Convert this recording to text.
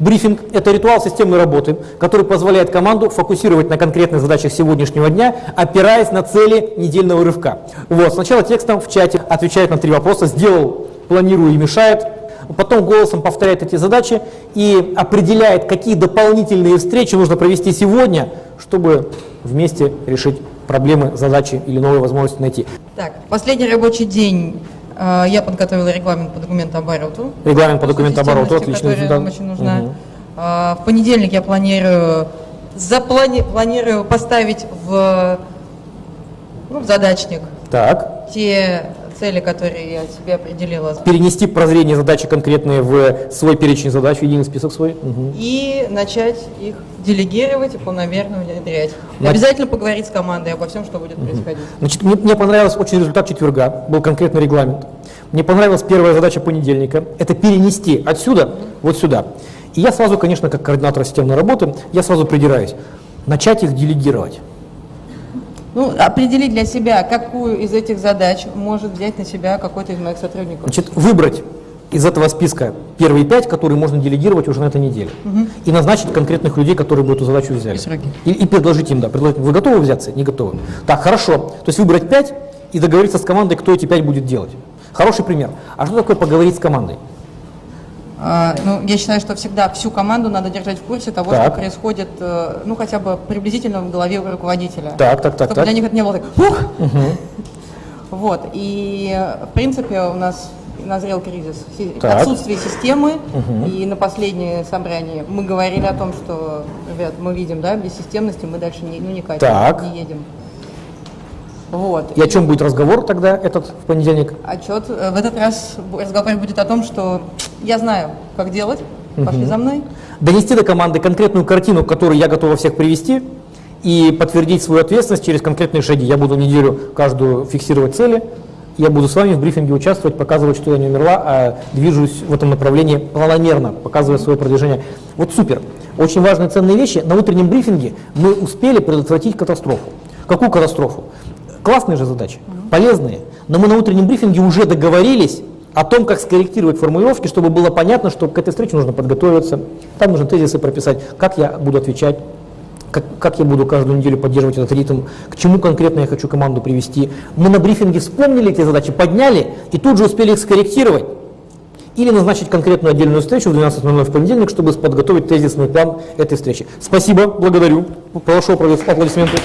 Брифинг – это ритуал системной работы, который позволяет команду фокусировать на конкретных задачах сегодняшнего дня, опираясь на цели недельного рывка. Вот, сначала текстом в чате отвечает на три вопроса «сделал», «планирую» и «мешает», потом голосом повторяет эти задачи и определяет, какие дополнительные встречи нужно провести сегодня, чтобы вместе решить проблемы, задачи или новые возможности найти. Так, последний рабочий день я подготовила регламент по документообороту. Регламент по документообороту, отлично. Которая нам очень нужна. Угу. В понедельник я планирую, заплани, планирую поставить в, ну, в задачник так. те цели, которые я себе определила. Перенести прозрение задачи конкретные в свой перечень задач, в единый список свой. Угу. И начать их делегировать и полномерно внедрять. И обязательно поговорить с командой обо всем, что будет угу. происходить. Значит, мне, мне понравился очень результат четверга, был конкретный регламент. Мне понравилась первая задача понедельника, это перенести отсюда угу. вот сюда. И я сразу, конечно, как координатор системной работы, я сразу придираюсь, начать их делегировать. Ну, определить для себя, какую из этих задач может взять на себя какой-то из моих сотрудников. Значит, выбрать из этого списка первые пять, которые можно делегировать уже на этой неделе. Угу. И назначить конкретных людей, которые бы эту задачу взяли. И, и предложить им, да, предложить, вы готовы взяться? Не готовы. Так, хорошо. То есть выбрать пять и договориться с командой, кто эти пять будет делать. Хороший пример. А что такое поговорить с командой? А, ну, я считаю, что всегда всю команду надо держать в курсе того, так. что происходит, э, ну, хотя бы приблизительно в голове руководителя. Так, так, так. Чтобы так. для них это не было так, ух! Угу. Вот, и, в принципе, у нас назрел кризис так. отсутствие системы, угу. и на последнее собрание мы говорили о том, что, ребят, мы видим, да, без системности мы дальше не, ну, не катим, так. не едем. Вот. И о чем будет разговор тогда этот в понедельник? Отчет. Э, в этот раз разговор будет о том, что я знаю, как делать, пошли угу. за мной. Донести до команды конкретную картину, которую я готова всех привести, и подтвердить свою ответственность через конкретные шаги. Я буду неделю каждую фиксировать цели, я буду с вами в брифинге участвовать, показывать, что я не умерла, а движусь в этом направлении планомерно, показывая свое продвижение. Вот супер. Очень важные ценные вещи. На утреннем брифинге мы успели предотвратить катастрофу. Какую катастрофу? Классные же задачи, полезные. Но мы на утреннем брифинге уже договорились о том, как скорректировать формулировки, чтобы было понятно, что к этой встрече нужно подготовиться, там нужно тезисы прописать, как я буду отвечать, как, как я буду каждую неделю поддерживать этот ритм, к чему конкретно я хочу команду привести. Мы на брифинге вспомнили эти задачи, подняли и тут же успели их скорректировать. Или назначить конкретную отдельную встречу в 12.00 в понедельник, чтобы подготовить тезисный план этой встречи. Спасибо, благодарю. Прошу аплодисменты.